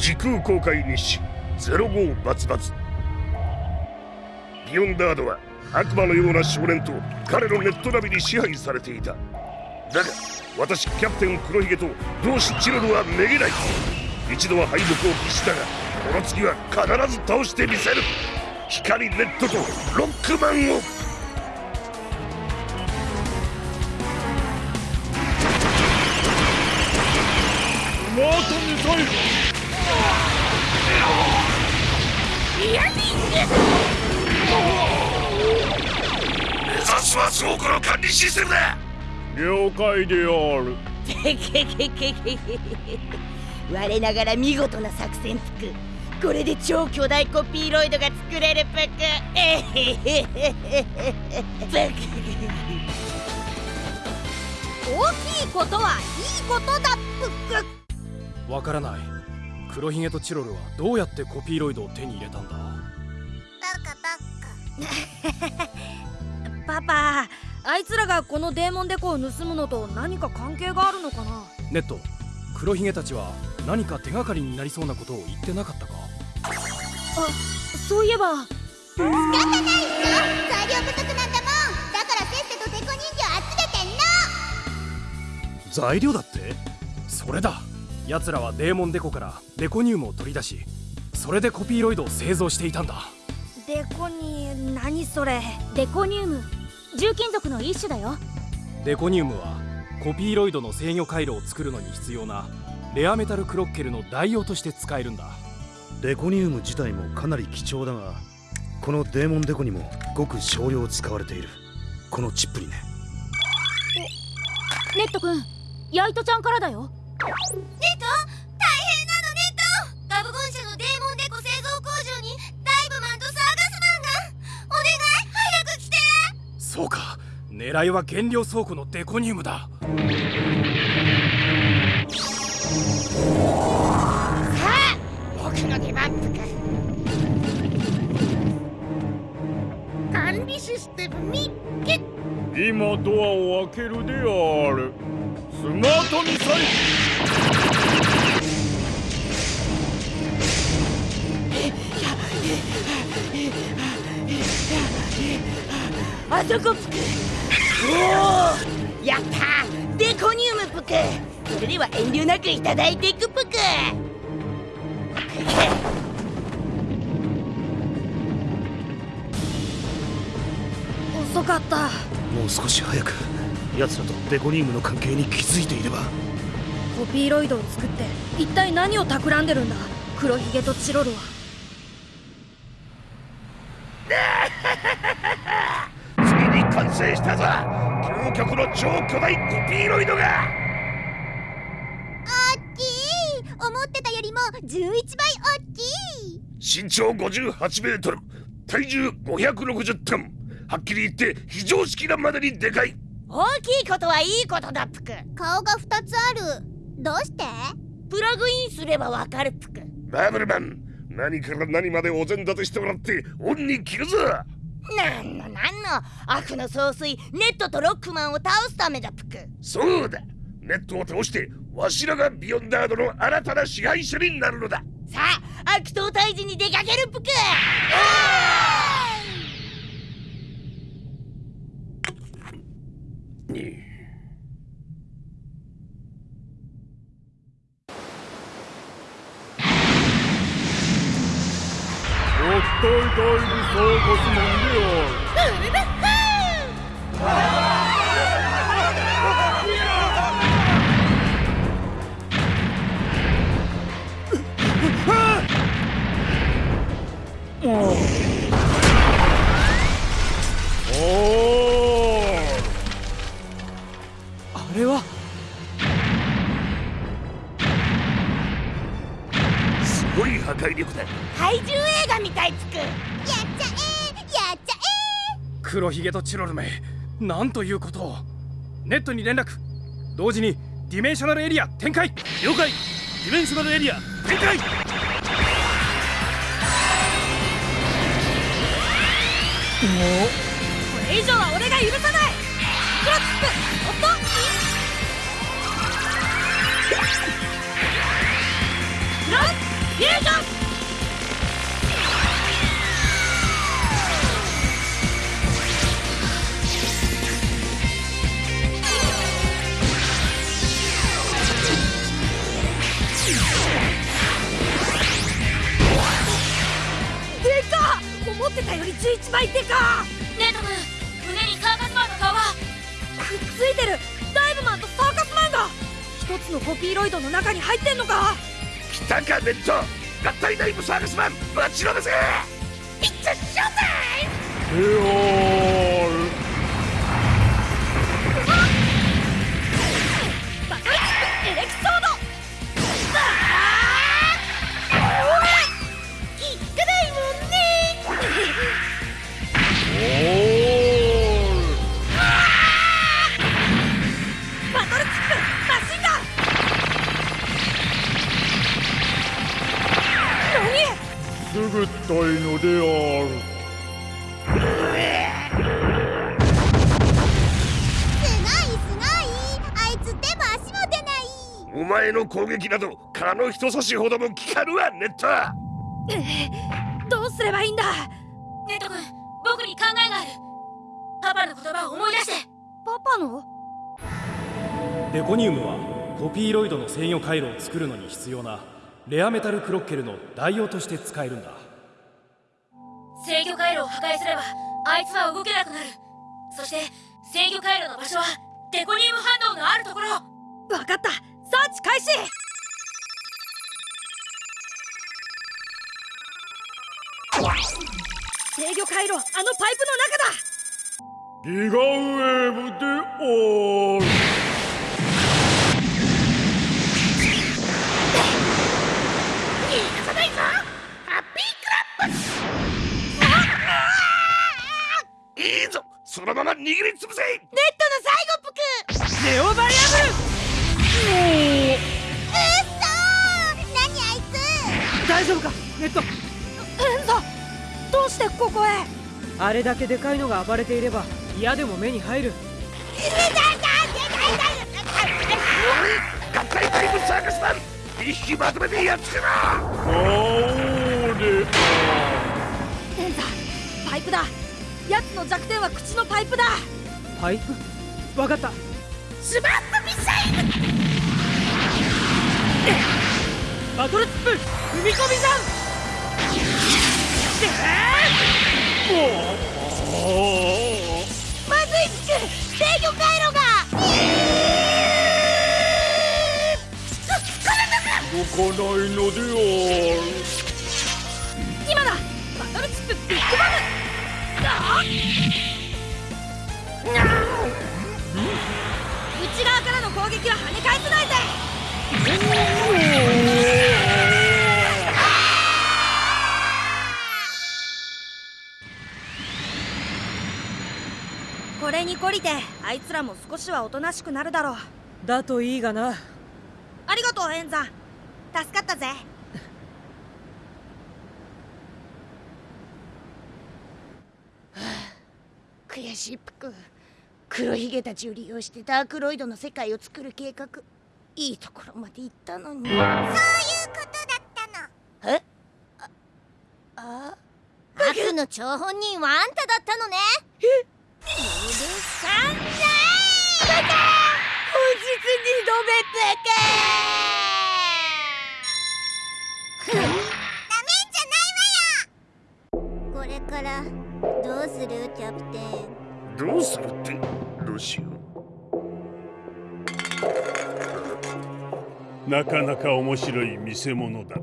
時空公開日誌05バツバツ。ビヨンダードは悪魔のような少年と彼のネットナビに支配されていた。だが私キャプテン黒ひげと同志チロルはめげない。一度は敗北を喫したがこの次は必ず倒してみせる。光ネットとロックマンを。マートミサイル目指すは倉庫の管理システムだ。了解である。けけけけけ我ながら見事な作戦つくこれで超巨大コピーロイドが作れるぷくえへへへへぷく大きいことはいいことだプック。わからない黒ひげとチロルはどうやってコピーロイドを手に入れたんだ？パパあいつらがこのデーモンデコを盗むのと何か関係があるのかな？ネット黒ひげたちは何か手がかりになりそうなことを言ってなかったか？あそういえば。仕方ないよ材料不足なんだもんだからせっせとデコ人形集めてんの。材料だって？それだ奴らはデーモンデコからデコニウムを取り出しそれでコピーロイドを製造していたんだ。デコに何それ？デコニウム？重金属の一種だよ。デコニウムはコピーロイドの制御回路を作るのに必要なレアメタルクロッケルの代用として使えるんだ。デコニウム自体もかなり貴重だがこのデーモンデコにもごく少量使われている。このチップにね。ネット君ヤイトちゃんからだよネット大変なのネット。ガブゴン社のデーモンデコ製造工場にダイブマンとサーガスマンがお願い早く来て。そうか。狙いは原料倉庫のデコニウムだ。さあ僕の出番ぷく管理システムみっけ今ドアを開けるである。スマートミサイル。あそこ。ぷくおおやったデコニウムぷくそれでは遠慮なくいただいていくぷく遅かった。もう少し早く奴らとデコニウムの関係に気づいていれば。コピーロイドを作って一体何を企んでるんだ？黒ひげとチロルは。ついに完成したぞ。究極の超巨大コピーロイドが。大きい。思ってたよりも11倍大きい。身長58メートル体重560トンはっきり言って非常識なまでにでかい。大きいことはいいことだぷく。顔が2つある。どうして？プラグインすればわかるぷく。バブルマン何から何までお膳立てしてもらって恩に着るぞ。なんのなんの。悪の総帥ネットとロックマンを倒すためだぷく。そうだ。ネットを倒してわしらがビヨンダードの新たな支配者になるのだ。さあ悪党退治に出かけるぷく独体大武装コスモンである。お怪獣映画みたいぷく。やっちゃえやっちゃ黒ひげとチロルめ。なんということ。をネットに連絡。同時にディメンショナルエリア展開。了解。ディメンショナルエリア。展開。これ以上は俺が許さない。クロップ。おっとクロッち一倍でか。ネット君胸にサーカスマンの顔がくっついてる。ダイブマンとサーカスマンが。一つのコピーロイドの中に入ってんのか。来たかネット合体ナイブサーカスマン。待ちろですいっちゃショー。タイムである。すごいすごい。あいつ手も足も出ない。お前の攻撃など蚊の人差しほども効かぬわネットどうすればいいんだ？ネット君僕に考えがある。パパの言葉を思い出して。パパの？デコニウムはコピーロイドの制御回路を作るのに必要なレアメタルクロッケルの代用として使えるんだ制御回路を破壊すればあいつは動けなくなる。そして制御回路の場所はデコニウム反応のあるところ。わかった。サーチ開始！制御回路あのパイプの中だ！ギガウェーブである。いいぞそのまま握りつぶせ！ネットの最後ぷく。ネオバリアブルう。っそー！何あいつ！大丈夫か？ネット。エンザ。どうしてここへ？あれだけでかいのが暴れていれば嫌でも目に入る。合体ナイブサーカスマン2匹まとめてやっつけろ魔王でエンザパイプだ奴の弱点は口のパイプだ。パイプ？わかった。スマップミサイル。バトルチップ踏み込み山まずいつく制御回路が。動かないのである。今だ。バトルチップビッグバムあ内側からの攻撃は跳ね返せない。ぜこれに懲りてあいつらも少しはおとなしくなるだろう。だといいがな。ありがとうエンザ。助かったぜ悔しいぷく。黒ひげたちを利用してダークロイドの世界を作る計画。いいところまで行ったのに。そういうことだったの。え？ああ悪の張本人はあんただったのね。え？うるさんない本日二度目ぷくダメんじゃないわよ。これからするキャプテン。どうするって？どうしよう。なかなか面白い見せ物だ。